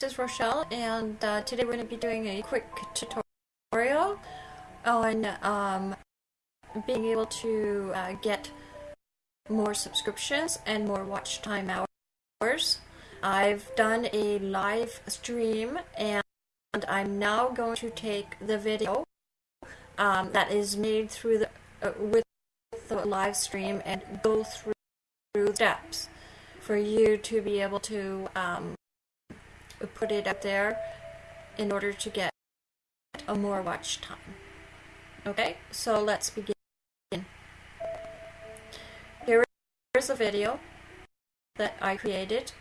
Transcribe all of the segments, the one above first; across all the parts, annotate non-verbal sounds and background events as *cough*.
This is Rochelle, and uh, today we're going to be doing a quick tutorial on um, being able to uh, get more subscriptions and more watch time hours. I've done a live stream, and I'm now going to take the video um, that is made through the uh, with the live stream and go through, through steps for you to be able to um, put it up there in order to get a more watch time. Okay, so let's begin. Here is a video that I created.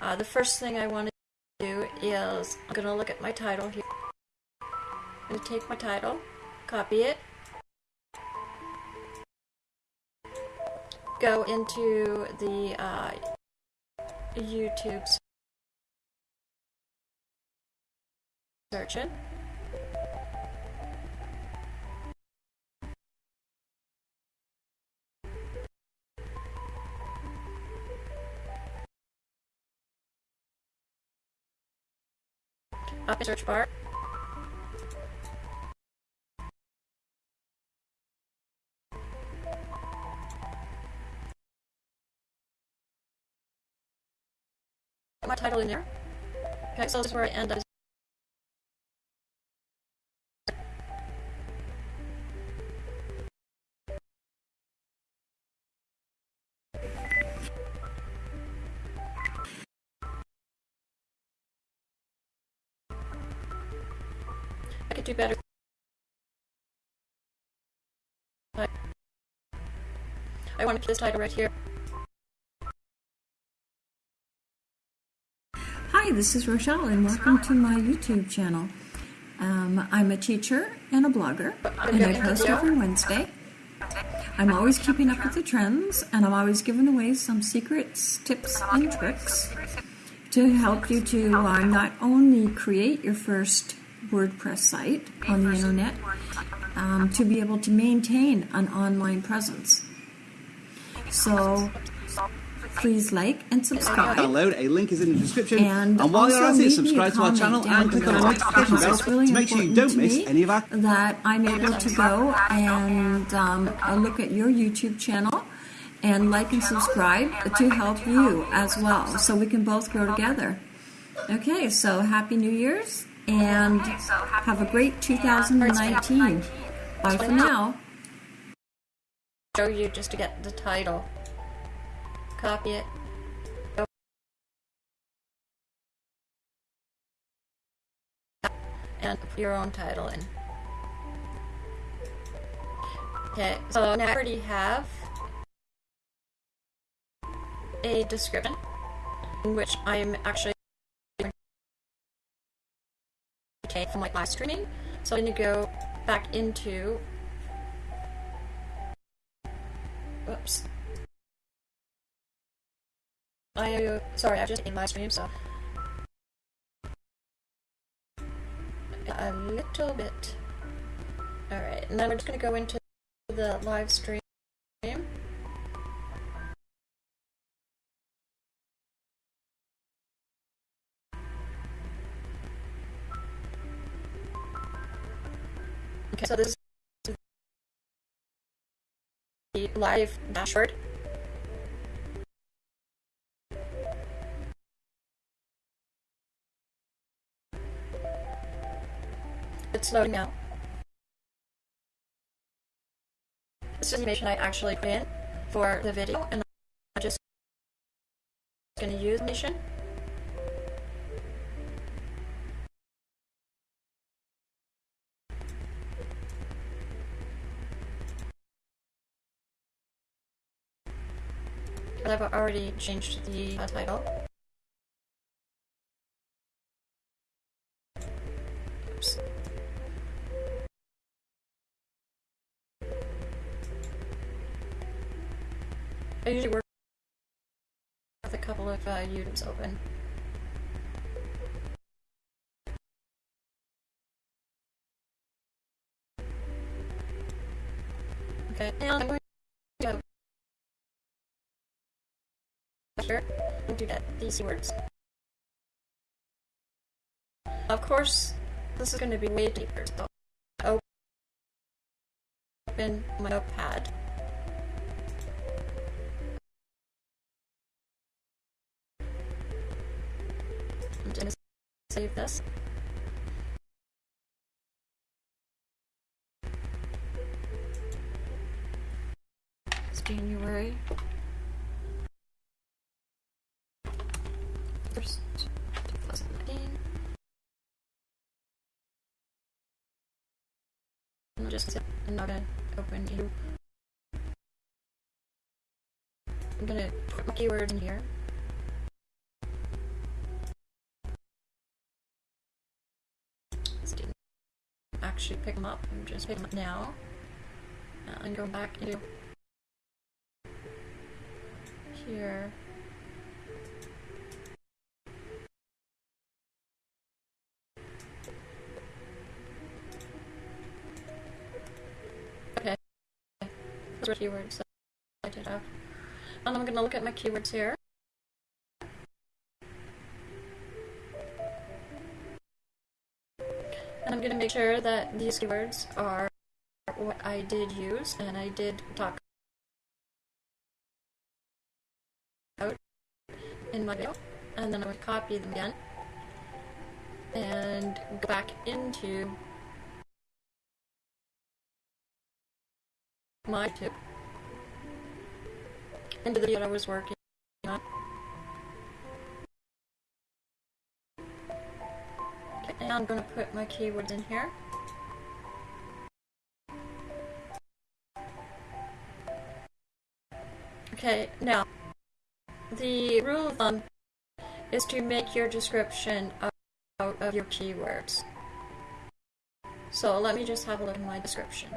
Uh, the first thing I want to do is I'm going to look at my title here. I'm going to take my title, copy it, go into the uh, YouTube search it. Up in search bar. my title in there. Okay, so this is where end could do better. I want to put this title right here. Hi, this is Rochelle, and welcome to my YouTube channel. Um, I'm a teacher and a blogger, and I post every Wednesday. I'm always keeping up with the trends, and I'm always giving away some secrets, tips, and tricks to help you to uh, not only create your first WordPress site on the internet um, to be able to maintain an online presence. So please like and subscribe. Download. A link is in the description. And, and while you're at it, subscribe to our channel and click on the notification bell really to make sure you don't miss any of our. That I'm able to go and um, look at your YouTube channel and like and subscribe to help you as well, so we can both grow together. Okay, so happy New Year's and have a great 2019. Bye for now. Show you just to get the title. Copy it. And put your own title in. Okay, so now I already have a description in which I'm actually take from like live streaming. So I'm going to go back into Whoops. I sorry, I just in live stream, so a little bit. All right, and then we're just gonna go into the live stream. So this is the live dashboard. It's loading now. This is the animation I actually in for the video, and I'm just going to use animation. I've already changed the uh, title. Oops. I usually work with a couple of uh, YouTubes open. Okay, and I'm going to here do that these words. Of course, this is going to be way deeper. So open my notepad. I'm going to save this. It's January. First, 2019. I'm just I'm gonna open you. I'm gonna put my keywords in here. Didn't actually pick them up. I'm just picking them up now. Uh, and going back into here. Those keywords that I did have. And I'm gonna look at my keywords here. And I'm gonna make sure that these keywords are what I did use and I did talk out in my video. And then I'm gonna copy them again and go back into my tip into the video I was working on. Okay, I'm going to put my keywords in here. Okay, now the rule of thumb is to make your description out of your keywords. So let me just have a look at my description.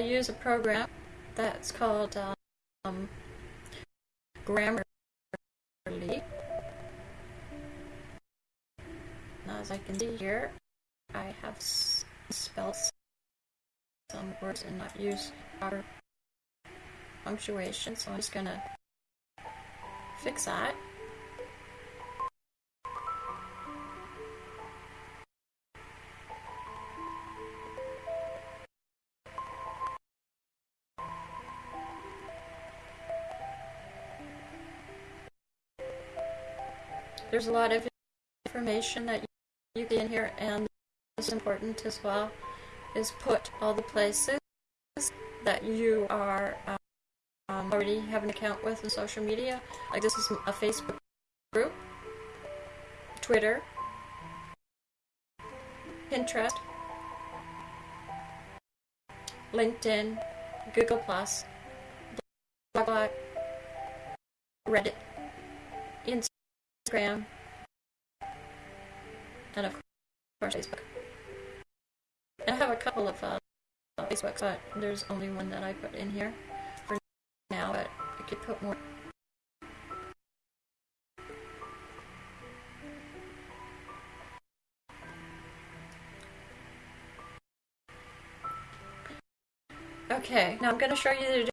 Use a program that's called um, Grammarly. Now as I can see here, I have spelled some words and not use proper punctuation, so I'm just gonna fix that. There's a lot of information that you get in here and it's important as well is put all the places that you are um, already have an account with in social media. Like this is a Facebook group Twitter Pinterest LinkedIn Google Plus Blog Reddit Instagram, and of course Facebook. And I have a couple of uh, Facebooks, but there's only one that I put in here for now, but I could put more. Okay, now I'm going to show you the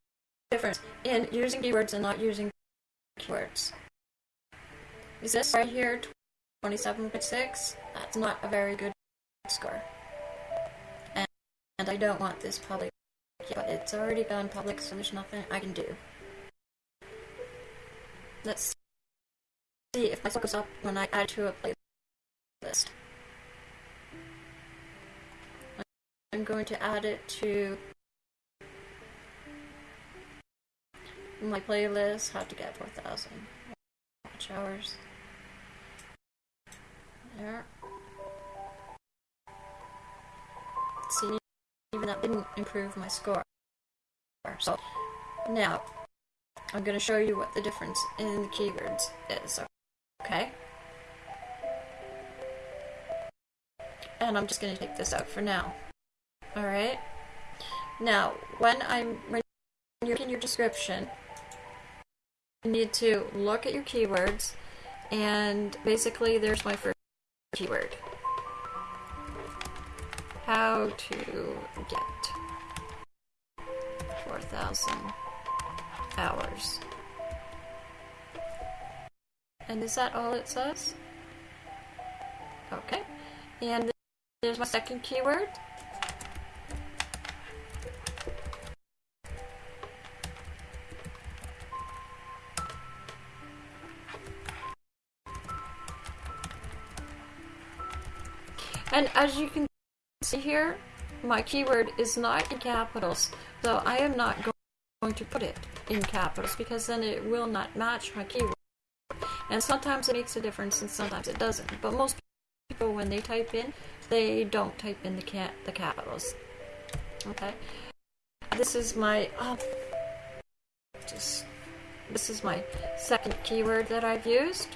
difference in using keywords and not using keywords. Is this right here 27.6? That's not a very good score. And, and I don't want this public, but it's already gone public, so there's nothing I can do. Let's see if my score goes up when I add to a playlist. I'm going to add it to my playlist, how to get 4,000 watch hours. There. See, even that didn't improve my score. So, now, I'm going to show you what the difference in the keywords is, okay? And I'm just going to take this out for now. Alright? Now, when I'm when you're in your description, you need to look at your keywords, and basically there's my first keyword. how to get 4,000 hours. And is that all it says? Okay. And there's my second keyword. And as you can see here, my keyword is not in capitals, so I am not going to put it in capitals because then it will not match my keyword. And sometimes it makes a difference and sometimes it doesn't. But most people, when they type in, they don't type in the ca the capitals. Okay. This is my oh, just this is my second keyword that I've used.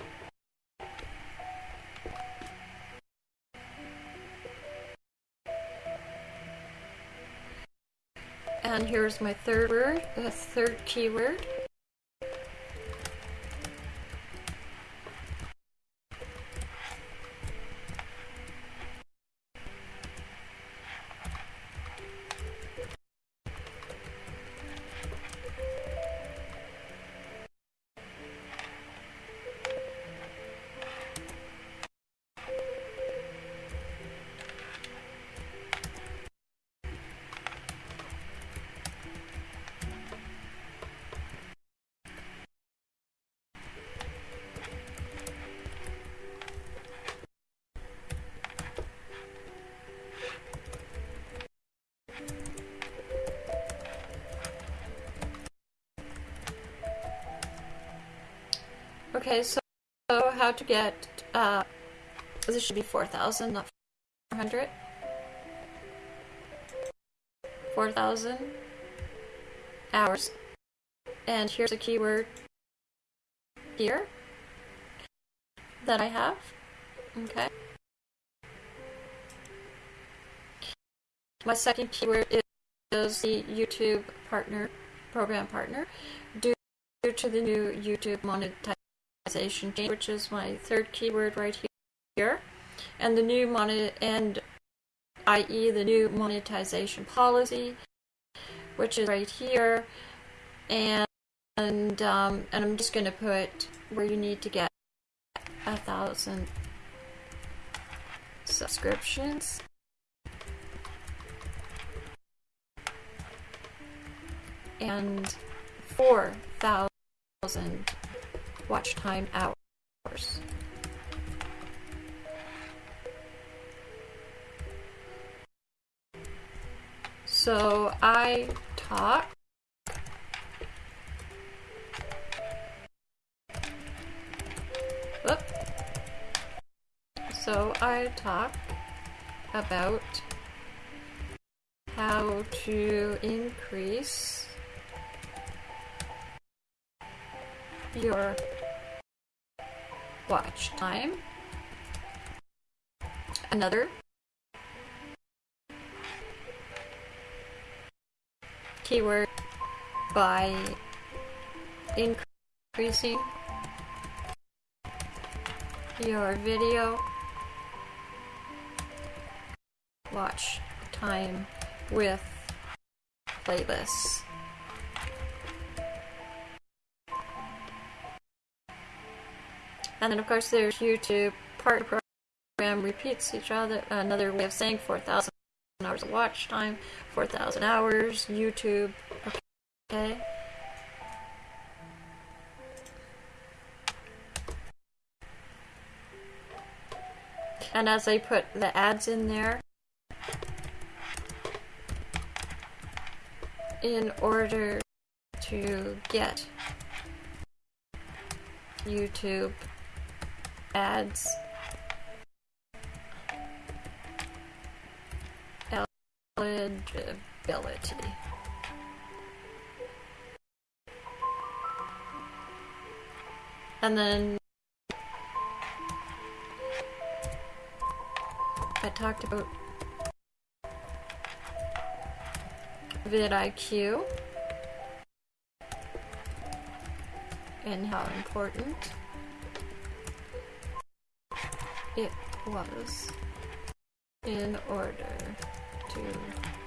And here's my third word, the third keyword. Okay, so, so how to get, uh, this should be 4,000, not 400. 4,000 hours. And here's a keyword here that I have. Okay. My second keyword is the YouTube partner, program partner, due to the new YouTube monetization monetization change, which is my third keyword right here, and the new monet and i.e. the new monetization policy, which is right here, and and um, and I'm just going to put where you need to get a thousand subscriptions. And 4,000 watch time hours. So I talk Whoop. So I talk about how to increase your watch time. Another. Keyword by increasing your video watch time with playlists. And then of course there's YouTube part program repeats each other. Another way of saying 4,000 hours of watch time, 4,000 hours, YouTube. Okay. And as I put the ads in there, in order to get YouTube ads eligibility. And then I talked about vidIQ and how important it was in order to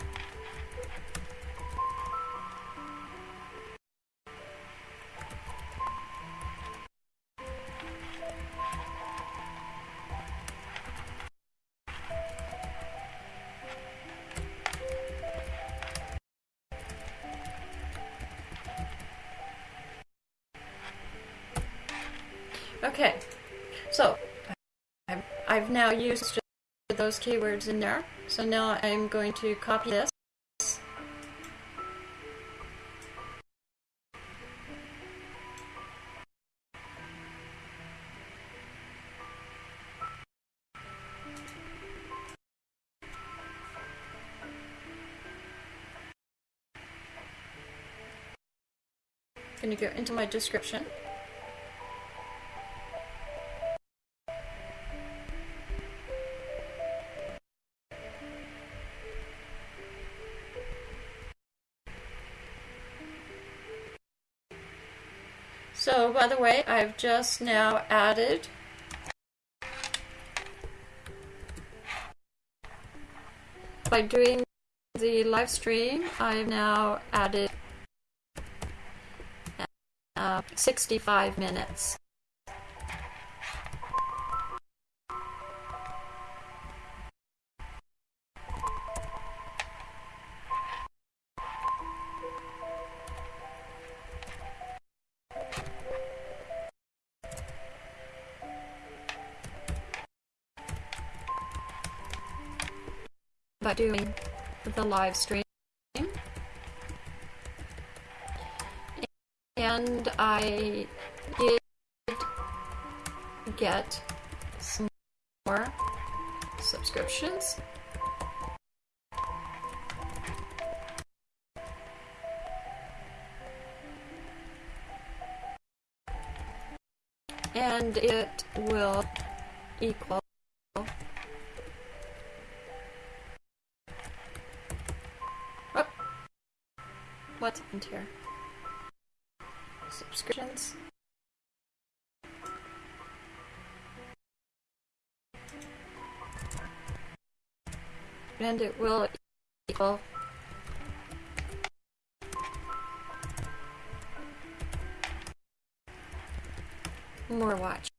those keywords in there. So now I'm going to copy this. going to go into my description. By the way, I've just now added by doing the live stream, I've now added uh, 65 minutes. Live stream. And I did get some more subscriptions. And it will equal And it will equal more watch.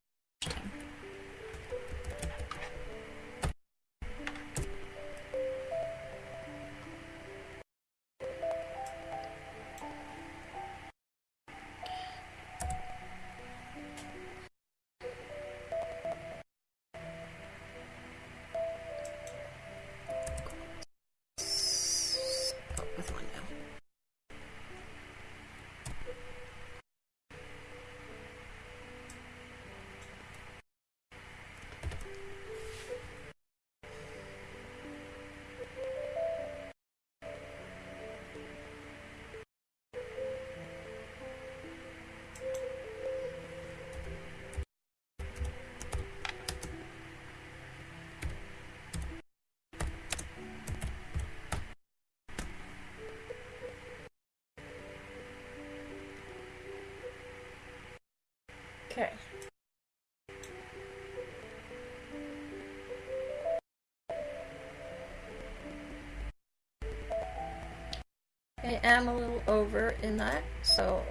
I am a little over in that, so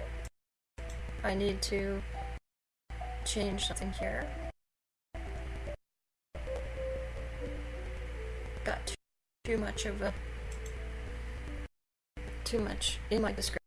I need to change something here. Got too much of a too much in my description.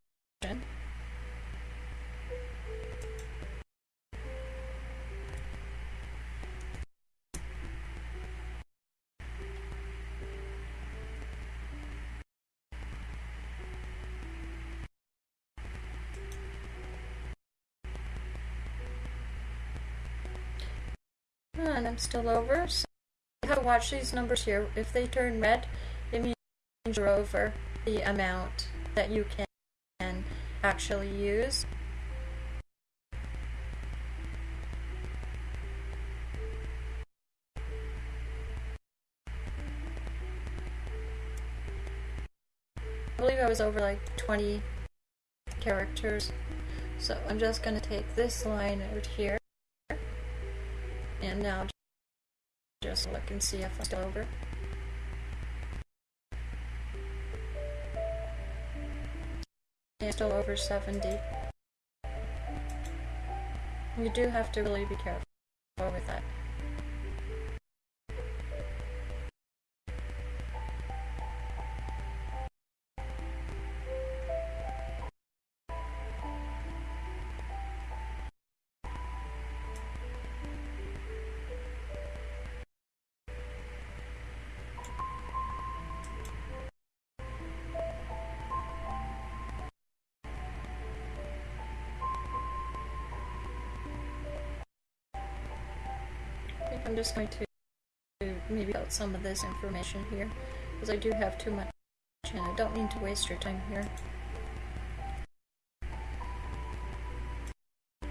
And I'm still over. So watch these numbers here. If they turn red, it means you're over the amount that you can actually use. I believe I was over like 20 characters. So I'm just going to take this line out here and now just look and see if I'm still over. It's still over 70. You do have to really be careful with that. Just going to maybe out some of this information here because I do have too much and I don't mean to waste your time here. I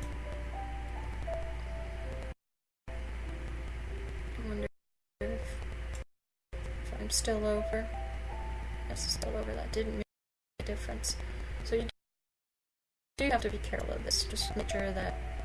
wonder if, if I'm still over. Yes, it's still over. That didn't make a difference. So you do have to be careful of this. Just make sure that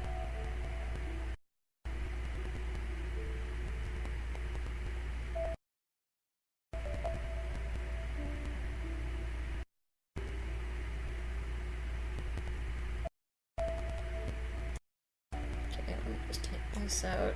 just take this out.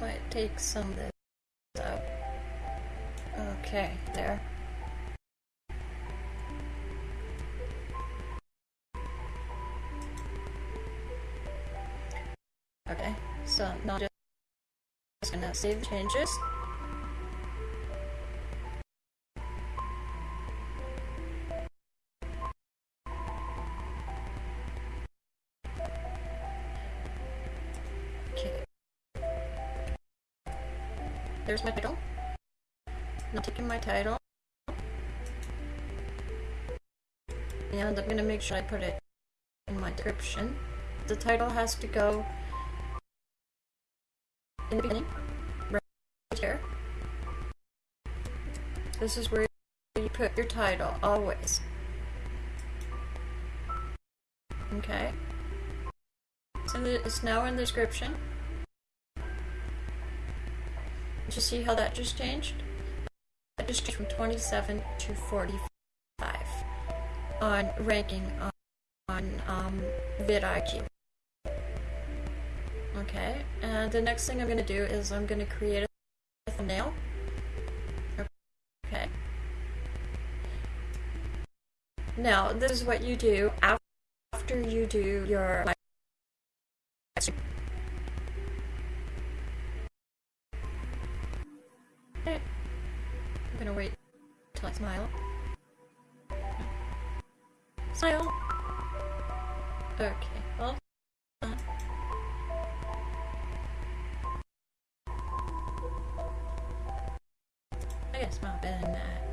Might take some of this out. Okay, there. Save changes. Okay. There's my title. Now taking my title. And I'm gonna make sure I put it in my description. The title has to go in the beginning, This is where you put your title, always. Okay. So it's now in the description. Did you see how that just changed? That just changed from 27 to 45 on ranking on, on um, vidIQ. Okay, and the next thing I'm going to do is I'm going to create a thumbnail. Okay. Now, this is what you do after you do your I'm gonna wait till I smile. Smile! Okay, well, uh, I guess smile better than that.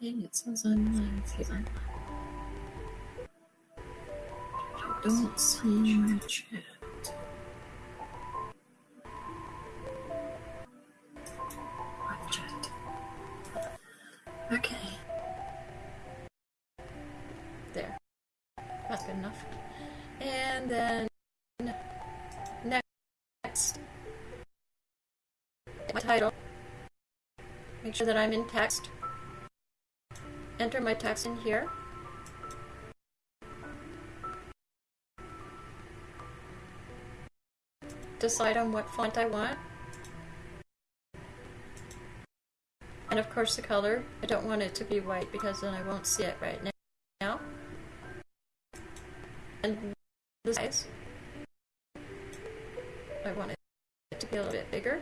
Okay, it says I'm live here. I don't see my chat. Chat. Okay. There. That's good enough. And then next my title. Make sure that I'm in text enter my text in here. Decide on what font I want. And of course the color. I don't want it to be white because then I won't see it right now. And the size. I want it to be a little bit bigger.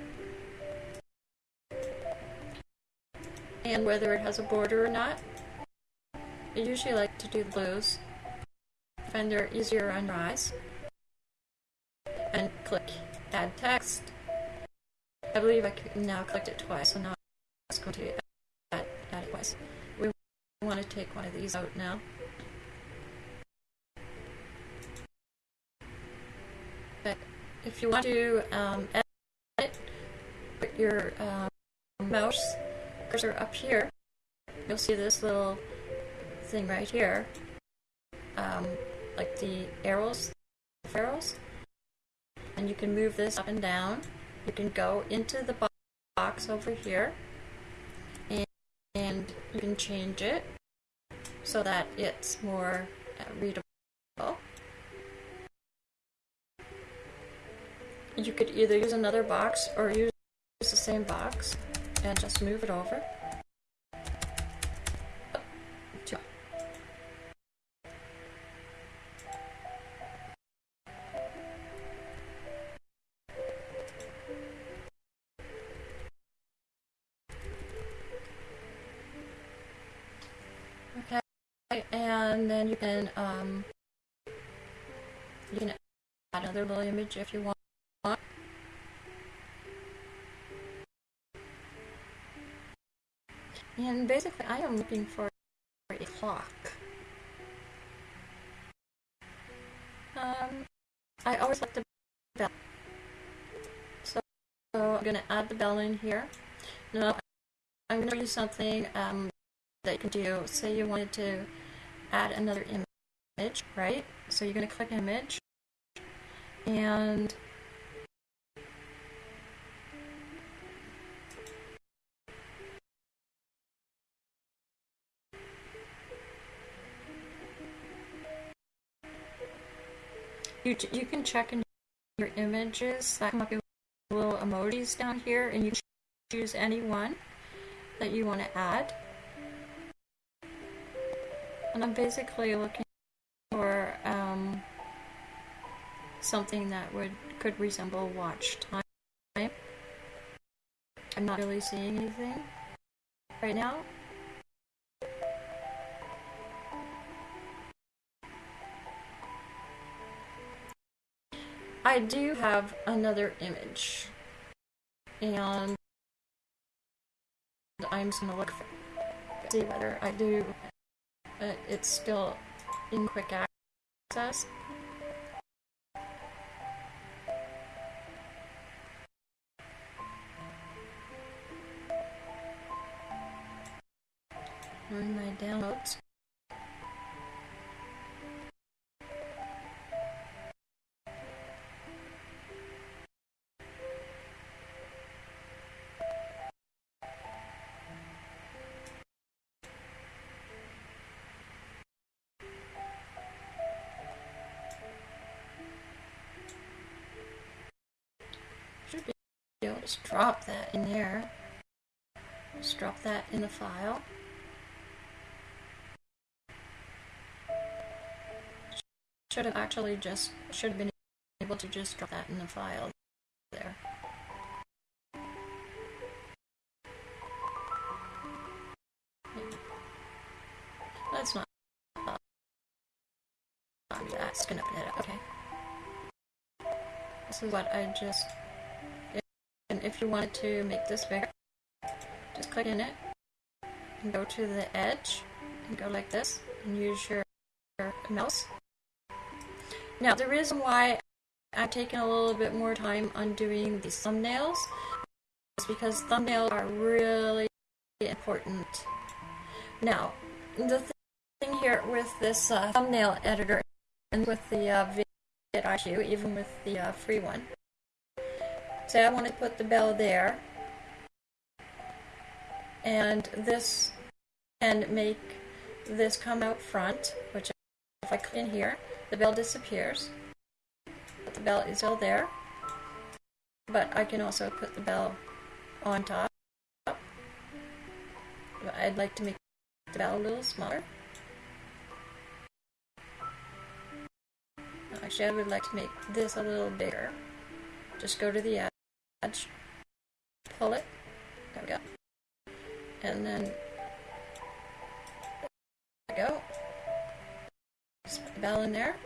And whether it has a border or not. I usually like to do blues. Find they're easier on eyes. And click add text. I believe I now clicked it twice, so now it's going to add, add it twice. We want to take one of these out now. But if you want to um, edit, put your um, mouse cursor up here. You'll see this little thing right here, um, like the arrows, the arrows, and you can move this up and down. You can go into the box over here, and, and you can change it so that it's more uh, readable. You could either use another box or use the same box and just move it over. Another little image if you want. And basically, I am looking for a clock. Um, I always like the bell. So, so I'm going to add the bell in here. Now, I'm going to use something um, that you can do. Say you wanted to add another image, right? So you're going to click image. And You, you can check in your images that come up with little emojis down here and you can choose any one that you want to add. And I'm basically looking for something that would could resemble watch time. I'm not really seeing anything right now. I do have another image. And I'm just gonna look for see whether I do uh, it's still in quick access. In my downloads. Just drop that in there. Just drop that in the file. Should have actually just, should have been able to just drop that in the file there. That's not, that's gonna put it up, okay. This is what I just and if you wanted to make this bigger, just click in it and go to the edge and go like this and use your mouse. Now the reason why I've taken a little bit more time on doing these thumbnails is because thumbnails are really important. Now, the thing here with this uh, thumbnail editor and with the uh, vidIQ, even with the uh, free one, Say I want to put the bell there. And this and make this come out front, which if I click in here, the bell disappears. But the bell is still there. But I can also put the bell on top. I'd like to make the bell a little smaller. Actually, I would like to make this a little bigger. Just go to the edge pull it, there we go, and then there we go, bell in there.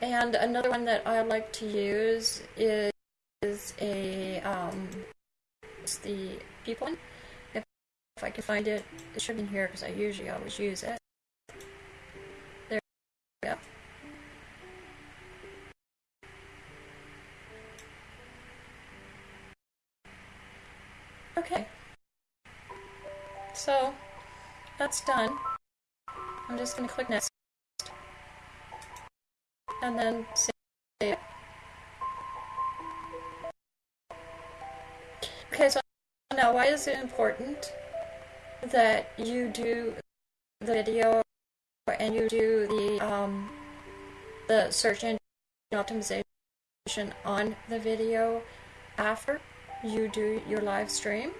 And another one that I like to use is, is a um, the people one. If, if I can find it, it should be in here because I usually always use it. There we go. Okay. So, that's done. I'm just going to click next. And then save it. Okay, so now why is it important that you do the video and you do the um, the search engine optimization on the video after you do your live stream?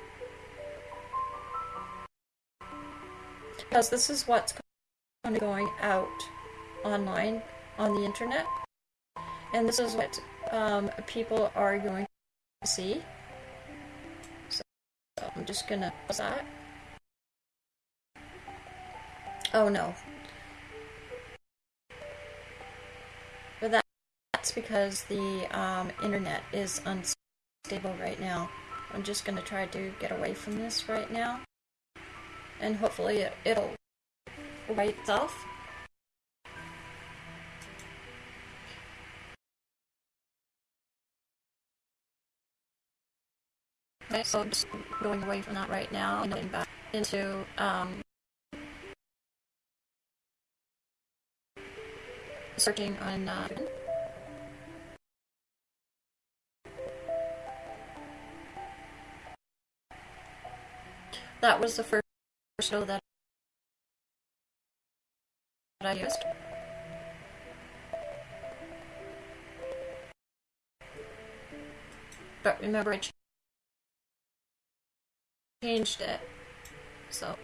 Because this is what's going to going out online on the internet, and this is what um, people are going to see. So, I'm just gonna pause that. Oh no. But that, that's because the um, internet is unstable right now. I'm just gonna try to get away from this right now. And hopefully it, it'll right itself. Okay, so just going away from that right now and getting back into um, searching on uh, that was the first show that used. But remember, I changed it, so.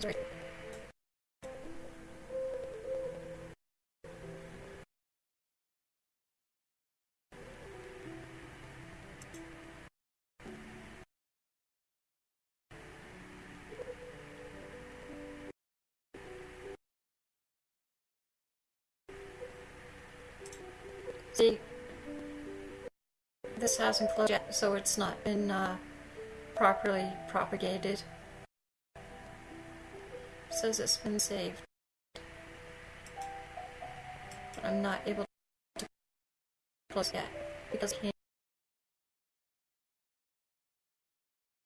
Sorry. See, this hasn't closed yet, so it's not been uh, properly propagated. says it's been saved. I'm not able to close yet because it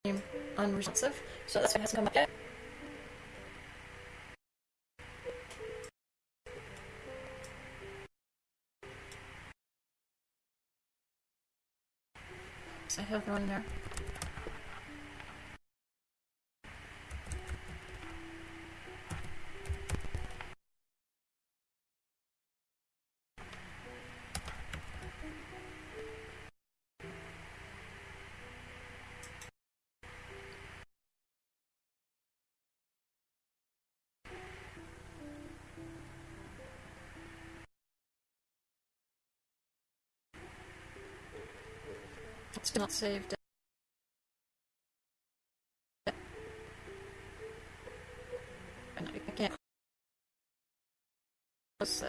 came unresponsive, so why it hasn't come up yet. I have one there. Not saved. I can't close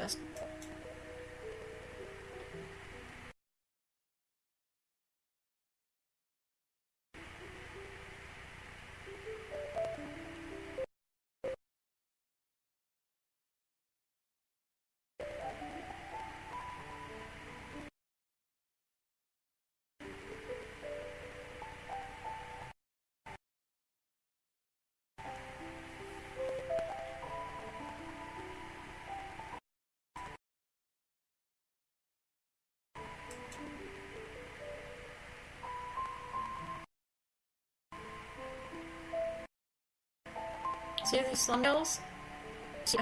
See these thumbnails? See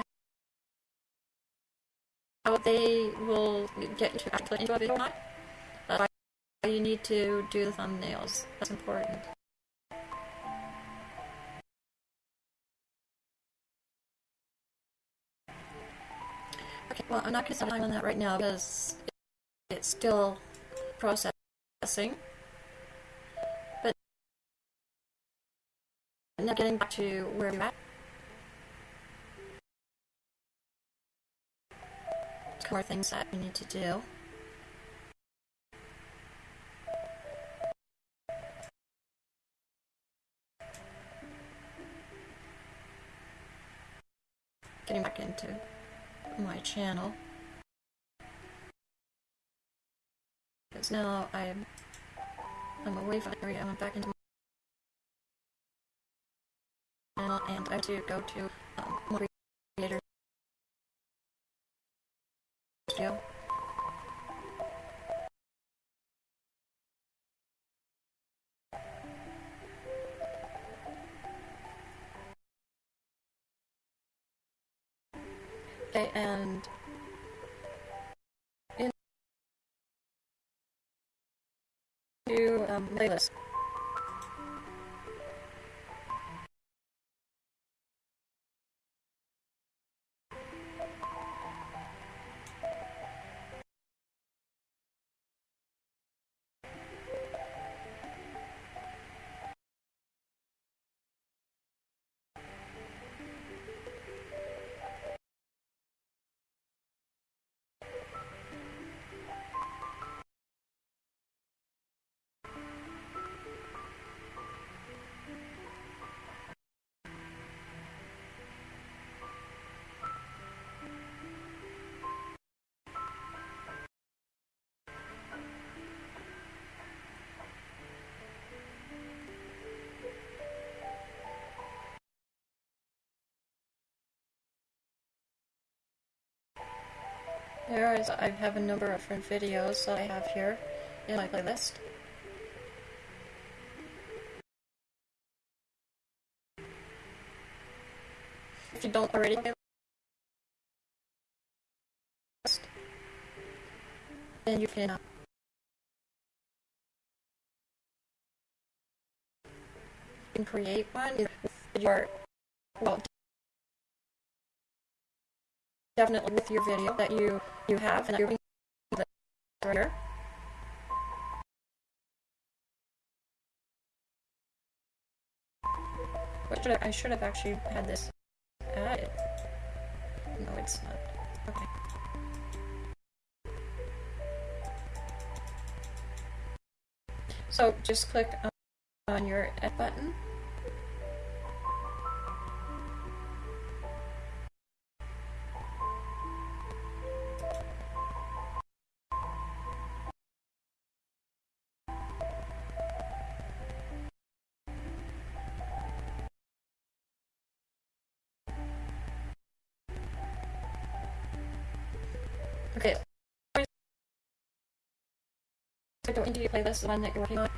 how they will get you to actually into a video or not? Why you need to do the thumbnails. That's important. Okay, well, I'm not going to spend time on that right now because it's still processing. But now getting back to where we're at. More things that we need to do. getting back into my channel. Because now I'm I'm away from the area, I'm back into my channel and I to go to um, more creators Okay, and into um, playlist. There is, I have a number of different videos that I have here in my playlist. If you don't already then you can uh, you can create one with your well definitely with your video that you you have and that you're being here. What should I, I should have actually had this added. No, it's not. Okay. So just click on your add button. Okay. Go into your playlist, the one that you're working on.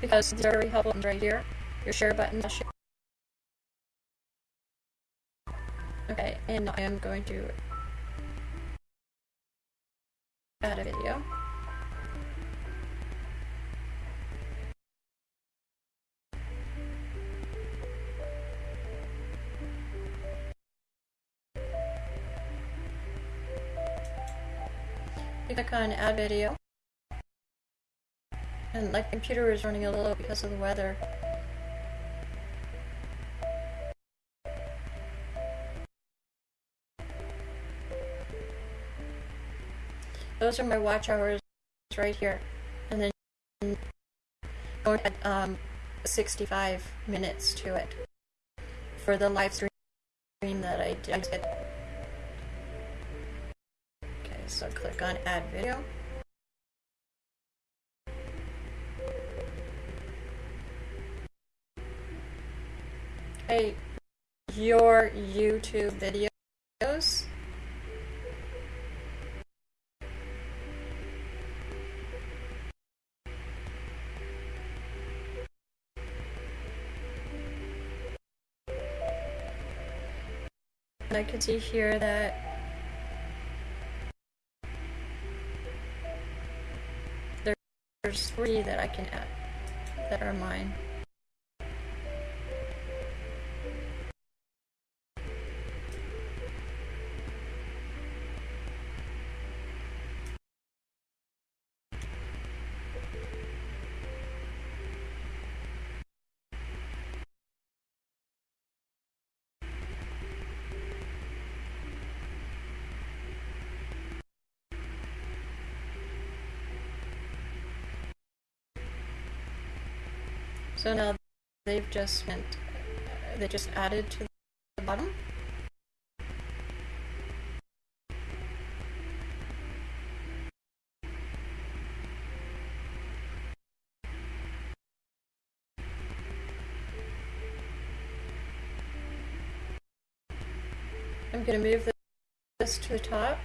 Because these are very helpful buttons right here. Your share button. Share. Okay, and I am going to add a video. Click on add video. And my computer is running a little because of the weather. Those are my watch hours right here. And then going add um, 65 minutes to it for the live stream that I did. So click on add video. Hey, your YouTube videos. I can see here that There's three that I can add that are mine. So now they've just went, they just added to the bottom. I'm gonna move this to the top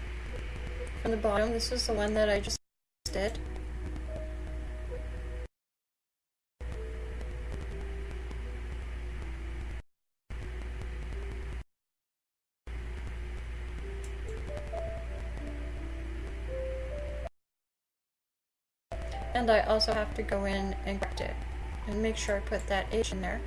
from the bottom. This is the one that I just did. And I also have to go in and correct it and make sure I put that H in there.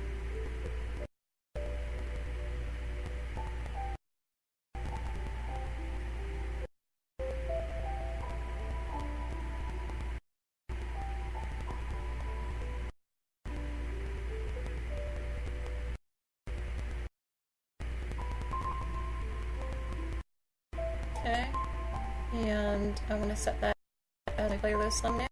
Okay, and I want to set that as a playlist thumbnail.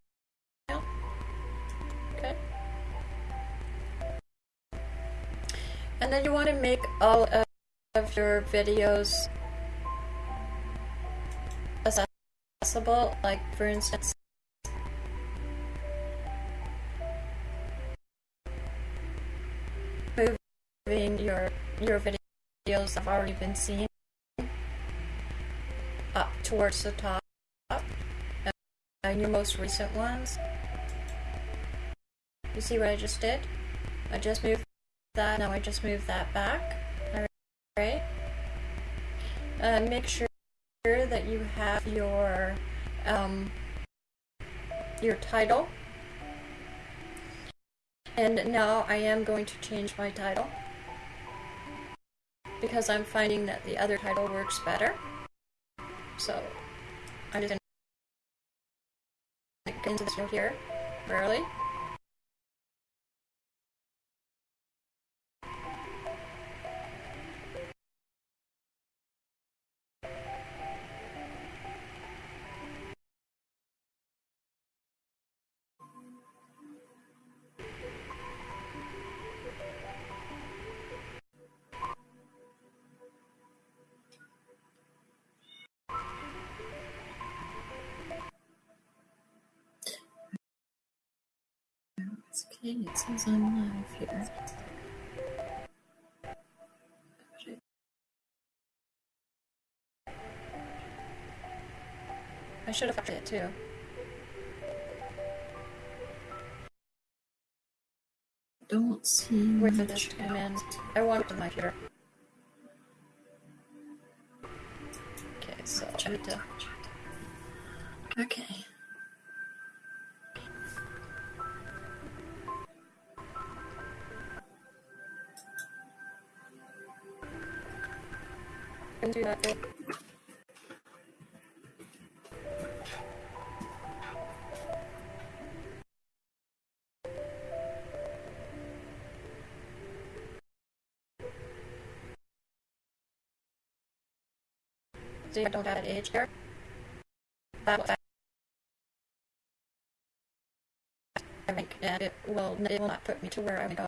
And then you want to make all of your videos accessible, like for instance, moving your your videos have already been seen up towards the top and your most recent ones. You see what I just did? I just moved that, now I just move that back. Alright. Uh, make sure that you have your um, your title. And now I am going to change my title because I'm finding that the other title works better. So I'm just going to get into this here early. It says I'm live here. I should have factored it too. Don't see Wait for this to come in. I want the mic here. Okay, so I need to. Okay. Can do that. See, I don't have an age here. That I think, and it will it will not put me to where I want to go.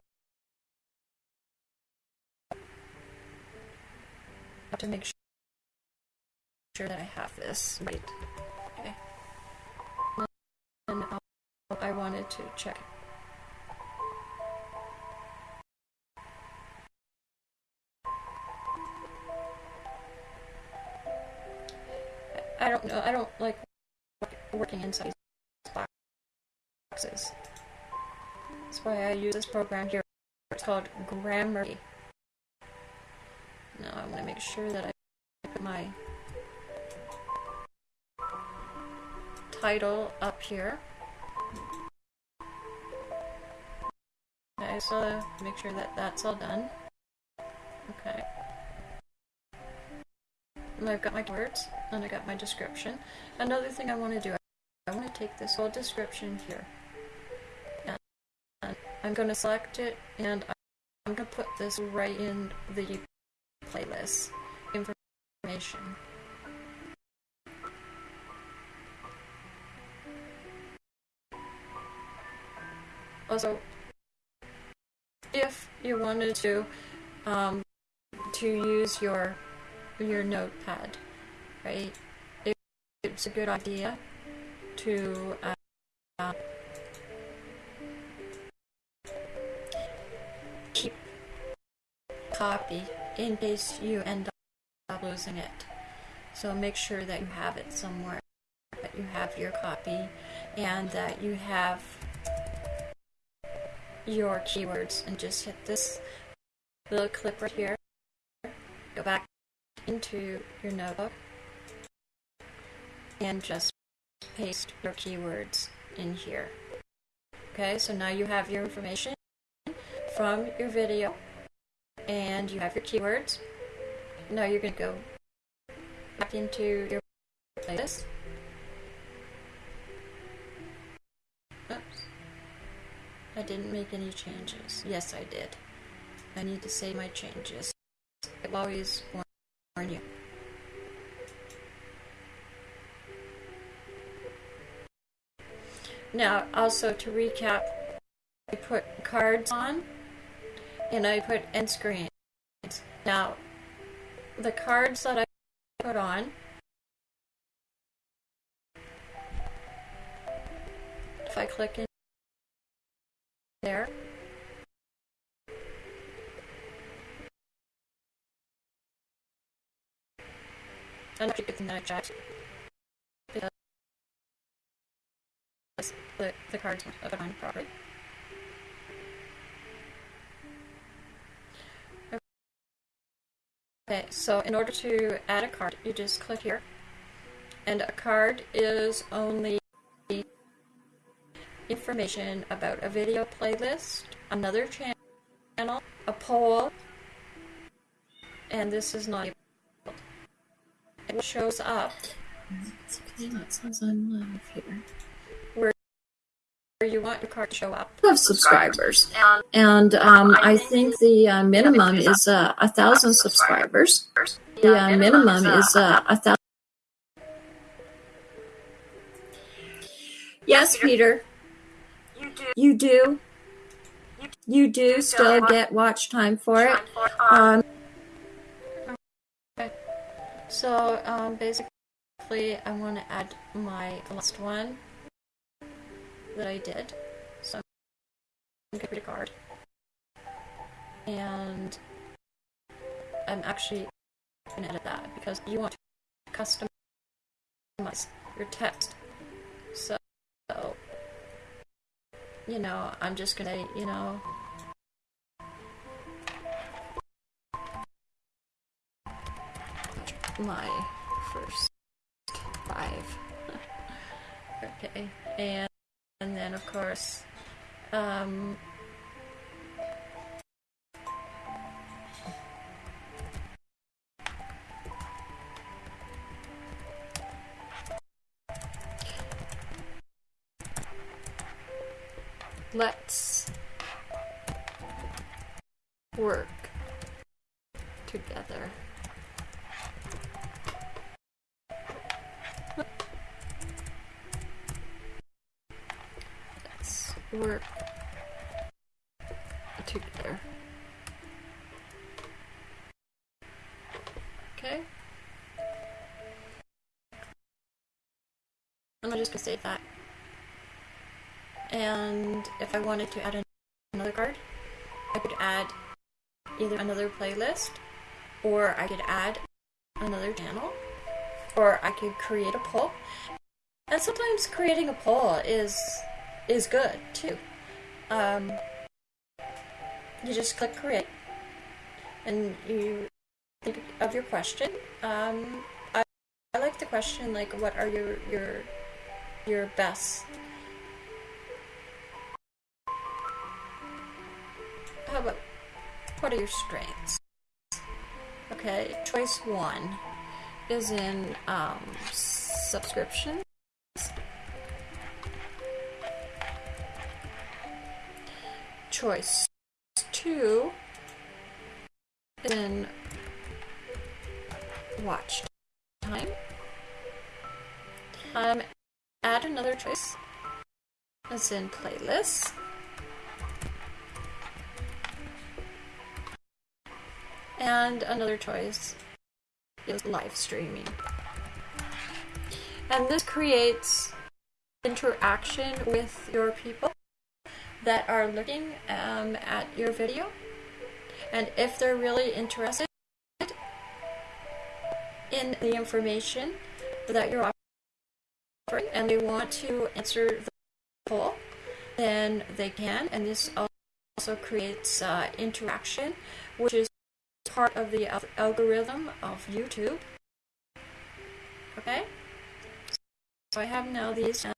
To make sure that I have this right. Okay. And I wanted to check. I don't know. I don't like working inside boxes. That's why I use this program here. It's called Grammarly. Now I'm going to make sure that I put my title up here. Okay, so make sure that that's all done. Okay. And I've got my words, and I got my description. Another thing I want to do, I want to take this whole description here. And I'm going to select it, and I'm going to put this right in the playlist information. Also, if you wanted to um, to use your your notepad, right? It, it's a good idea to uh, keep copy in case you end up losing it. So make sure that you have it somewhere, that you have your copy, and that you have your keywords. And just hit this little clip right here. Go back into your notebook and just paste your keywords in here. Okay, so now you have your information from your video and you have your keywords. Now you're going to go back into your playlist. I didn't make any changes. Yes, I did. I need to save my changes. I've always warn you. Now, also to recap, I put cards on and I put end screens. Now, the cards that I put on if I click in there and I get the night chat because the, the cards are put on properly. Okay, so in order to add a card, you just click here. And a card is only information about a video playlist, another channel, a poll, and this is not it shows up. It's okay, that says I'm live here. Where you want your card to show up. Of subscribers, and um, I think the uh, minimum is uh, a thousand subscribers. The uh, minimum is uh, a thousand. Yes, Peter. You do. You do still get watch time for it. Um, so um, basically, I want to add my last one that I did. So I'm going to create a card. And I'm actually going to edit that because you want to customize your text. So, you know, I'm just to, you know, my first five. *laughs* okay, and and then of course, um, let's work together. Let's work together. Okay. I'm just gonna save that. And if I wanted to add another card, I could add either another playlist, or I could add another channel, or I could create a poll. And sometimes creating a poll is is good too. Um, you just click create, and you think of your question. Um, I, I like the question like, what are your your your best how about what are your strengths? Okay, choice one is in um, subscriptions. Choice two is in watch time. Um, add another choice. It's in playlists. And another choice is live streaming. And this creates interaction with your people that are looking um, at your video. And if they're really interested in the information that you're offering and they want to answer the poll, then they can. And this also creates uh, interaction, which is part of the algorithm of YouTube. Okay? So I have now these, and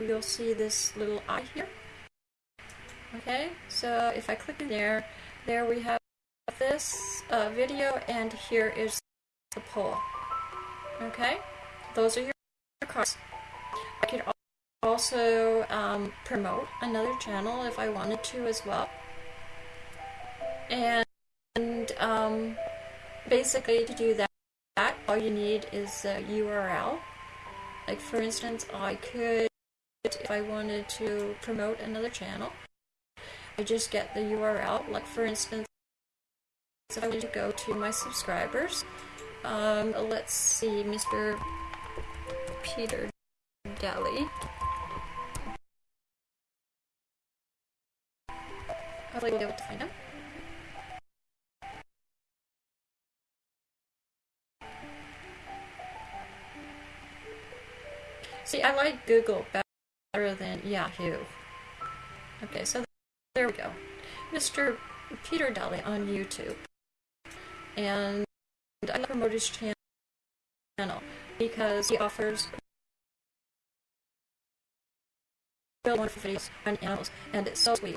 you'll see this little eye here. Okay, so if I click in there, there we have this uh, video, and here is the poll. Okay, those are your cards. I could also um, promote another channel if I wanted to as well. And, and um, basically to do that, all you need is a URL. Like for instance, I could, if I wanted to promote another channel, I just get the URL. Like for instance, if I wanted to go to my subscribers, um, let's see, Mr. Peter Daly. I'll be able to find him. See, I like Google better than Yahoo. Okay, so there we go. Mr. Peter Daly on YouTube. And I promote his channel because he offers real wonderful videos on animals, and it's so sweet.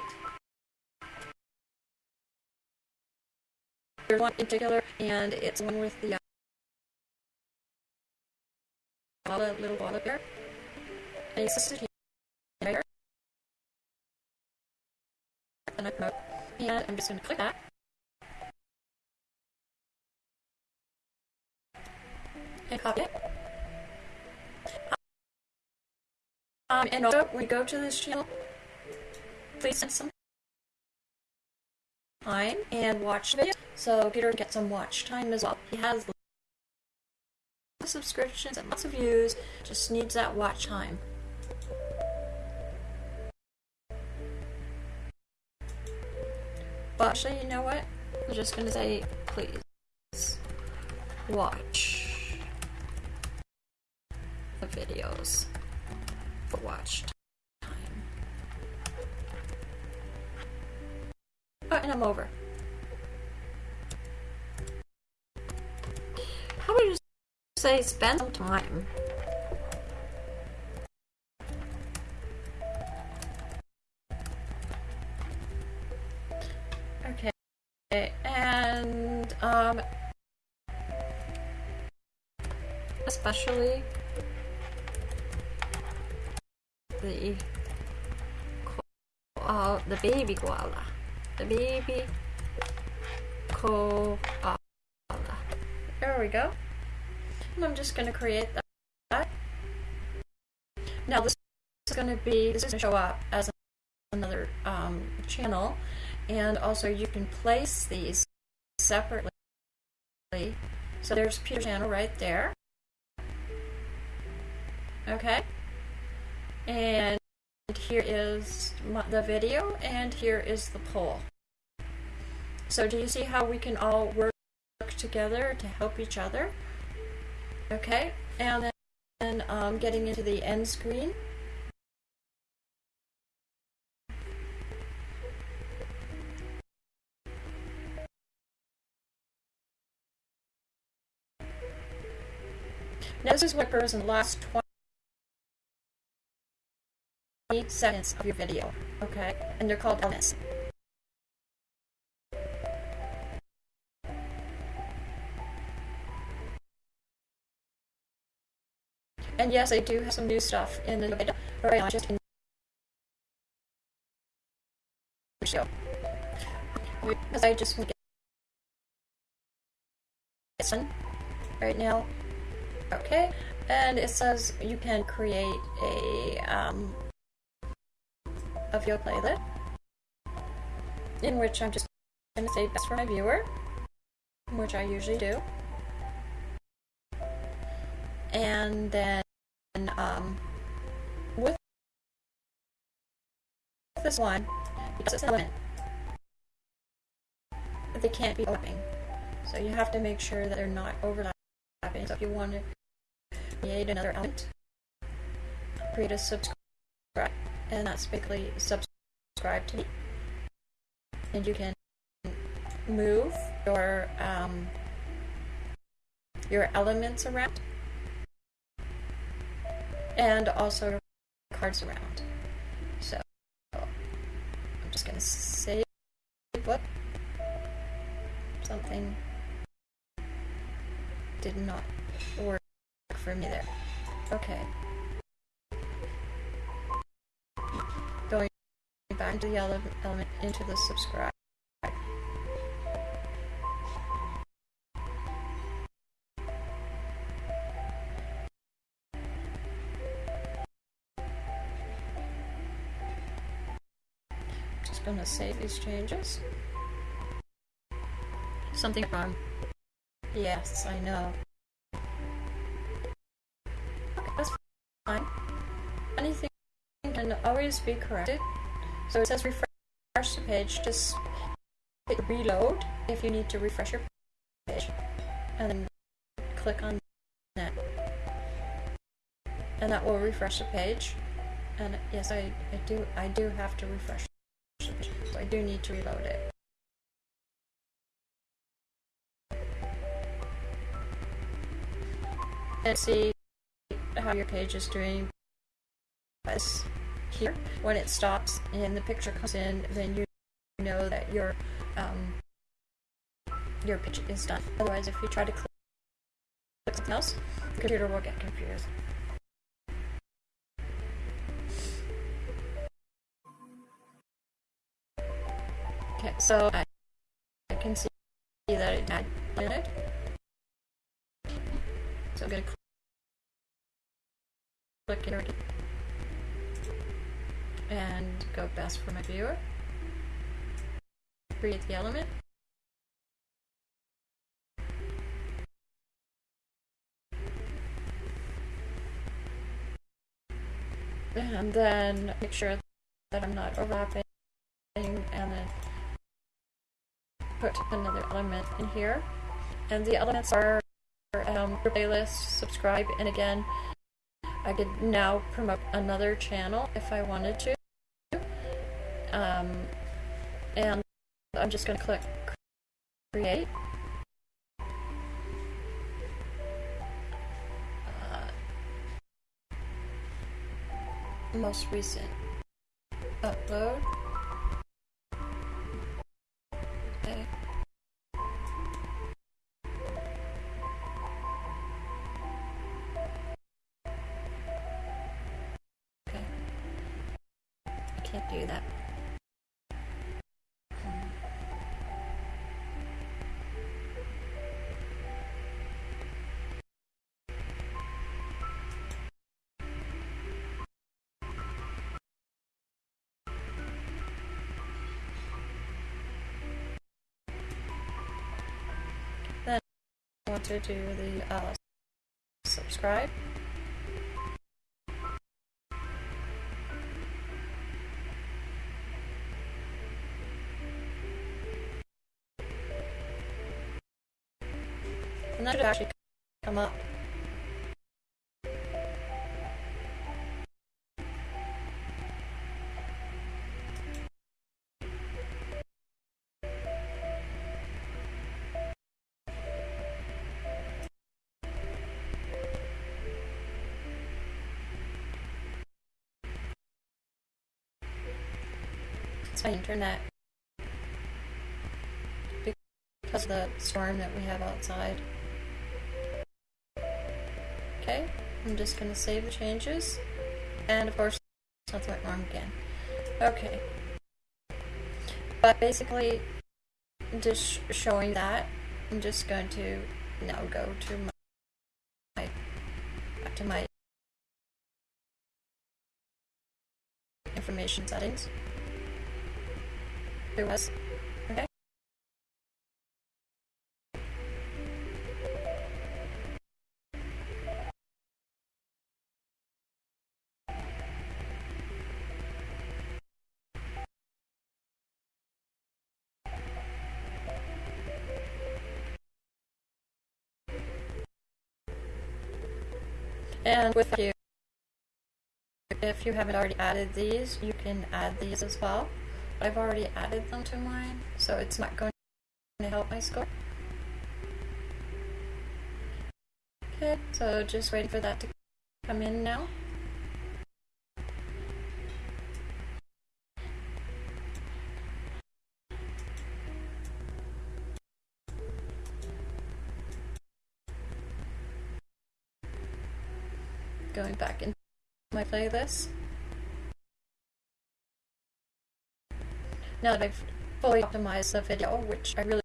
There's one in particular, and it's one with the uh, little koala bear. And I'm just going to click that. And copy it. Um, and also, you go to this channel, please send some time and watch the video so Peter can get some watch time as well. He has subscriptions and lots of views, just needs that watch time. But actually, you know what? I'm just gonna say, please watch the videos for watch time. Oh, and I'm over. How about you say spend some time? And um, especially the uh, the baby koala, the baby koala. There we go. And I'm just going to create that. Now this is going to be this is to show up as another um, channel, and also you can place these separately. So there's Peter's channel right there. Okay. And here is the video, and here is the poll. So do you see how we can all work together to help each other? Okay, and then um, getting into the end screen. This is what occurs in the last 20 seconds of your video, okay? And they're called elements. And yes, I do have some new stuff in the but right now just in the show. Because I just want to get right now. Okay, and it says you can create a um, a video playlist in which I'm just to say best for my viewer. which I usually do. And then um, with this one, because it's element, they can't be overlapping. So you have to make sure that they're not overlapping. So if you want to create another element, create a subscribe, and that's basically subscribe to me. And you can move your um, your elements around and also your cards around. So I'm just gonna save what something did not work for me there. Okay. Going back into the element into the subscribe. Just gonna save these changes. Something wrong. Yes, I know. Okay, that's fine. Anything can always be corrected. So it says refresh the page, just hit reload if you need to refresh your page. And then click on that. And that will refresh the page. And yes, I, I do I do have to refresh the page. So I do need to reload it. And see how your page is doing. Here when it stops and the picture comes in then you know that your um, your page is done. Otherwise if you try to click something else the computer will get confused. Okay so I, I can see that it added so I'm going to click here and go best for my viewer. Create the element. And then make sure that I'm not overlapping and then put another element in here. And the elements are um, playlist, subscribe, and again, I could now promote another channel if I wanted to. Um, and I'm just going to click create. Uh, most recent upload. Do that. Then I want to do the uh, subscribe. And that should actually come up. It's my internet because of the storm that we have outside. Okay, I'm just going to save the changes. And of course, something went wrong again. Okay. But basically, just showing that, I'm just going to now go to my, back to my information settings. There was, And with you, if you haven't already added these, you can add these as well. I've already added them to mine, so it's not going to help my score. Okay, so just waiting for that to come in now. Going back into my playlist. Now that I've fully optimized the video, which I really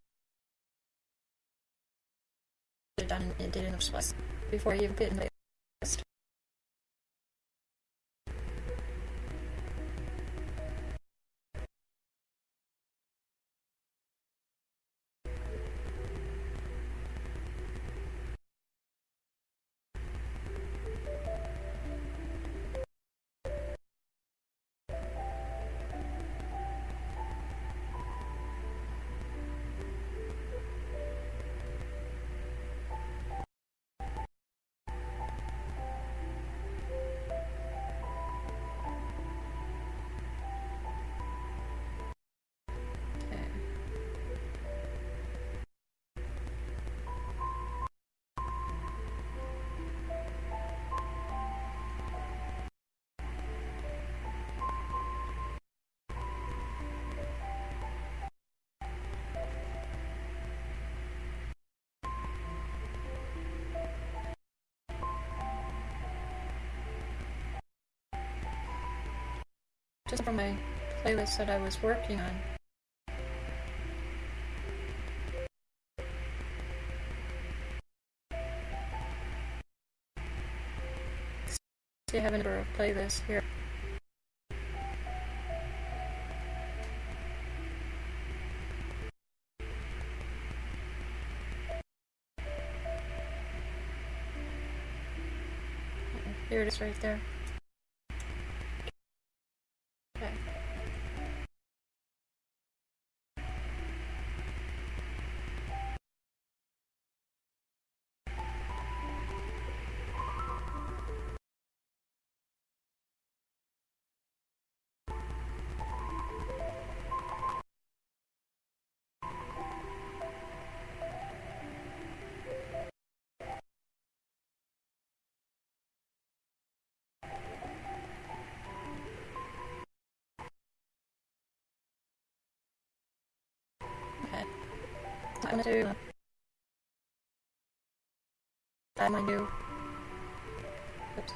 done in did in the before you get in the Just from my playlist that I was working on. See, I have a number of playlists here. Here it is right there. I'm gonna do add my new. Oops.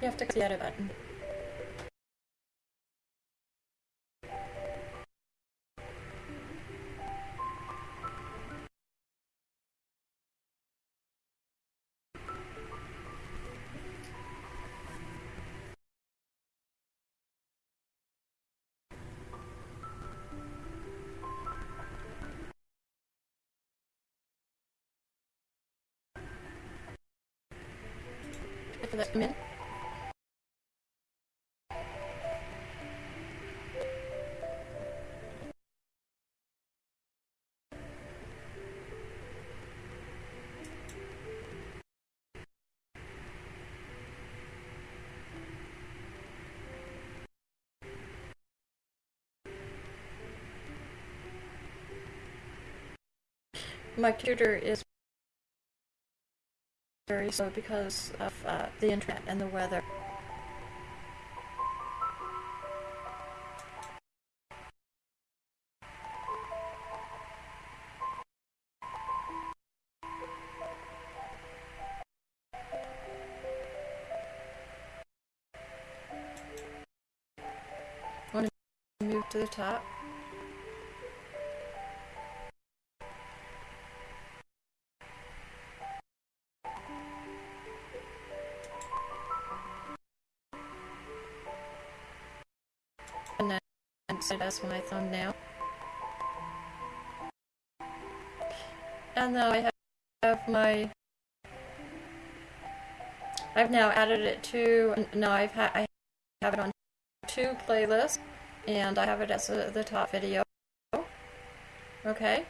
You have to click the edit button. For that in. My computer is very slow because of uh, the internet and the weather. Want to move to the top? My thumbnail. And now I have, my I've now added it to, no, I've ha I have it on two playlists, and I have it as a, the top video. Okay,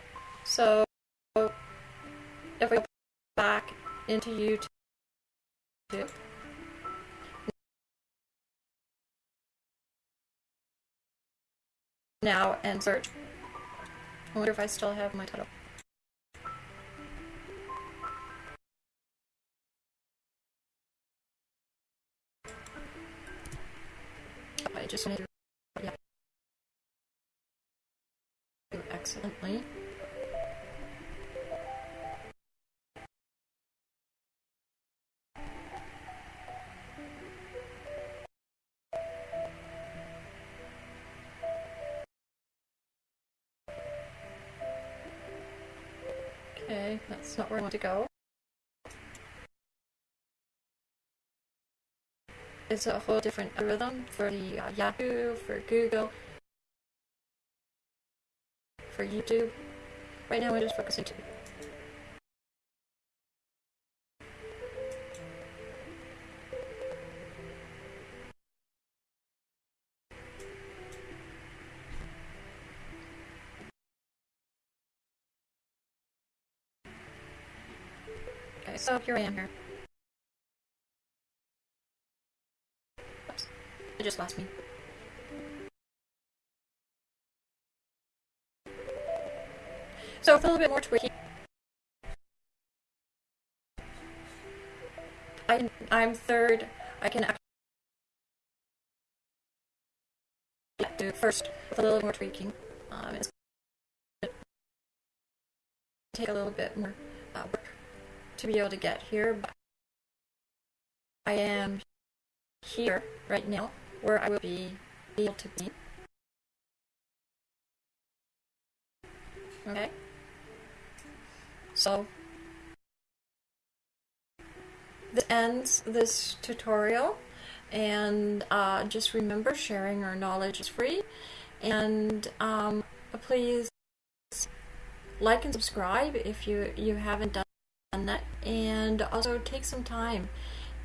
so if we go back into YouTube, now and search. I wonder if I still have my title. I just made yeah. accidentally. That's not where I want to go. It's a whole different algorithm for the uh, Yahoo, for Google, for YouTube. Right now we're just focusing to so here I am here. Oops. It just lost me. So a little bit more tweaking, I, I'm third. I can actually do first with a little more tweaking. Um, it's take a little bit more to be able to get here, but I am here right now where I will be able to be. Okay. So this ends this tutorial and uh, just remember sharing our knowledge is free and um, please like and subscribe if you you haven't done and also take some time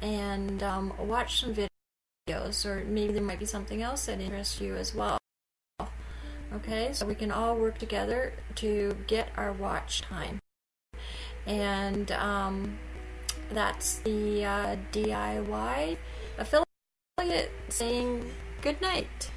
and um, watch some videos or maybe there might be something else that interests you as well. Okay so we can all work together to get our watch time. And um, that's the uh, DIY affiliate saying good night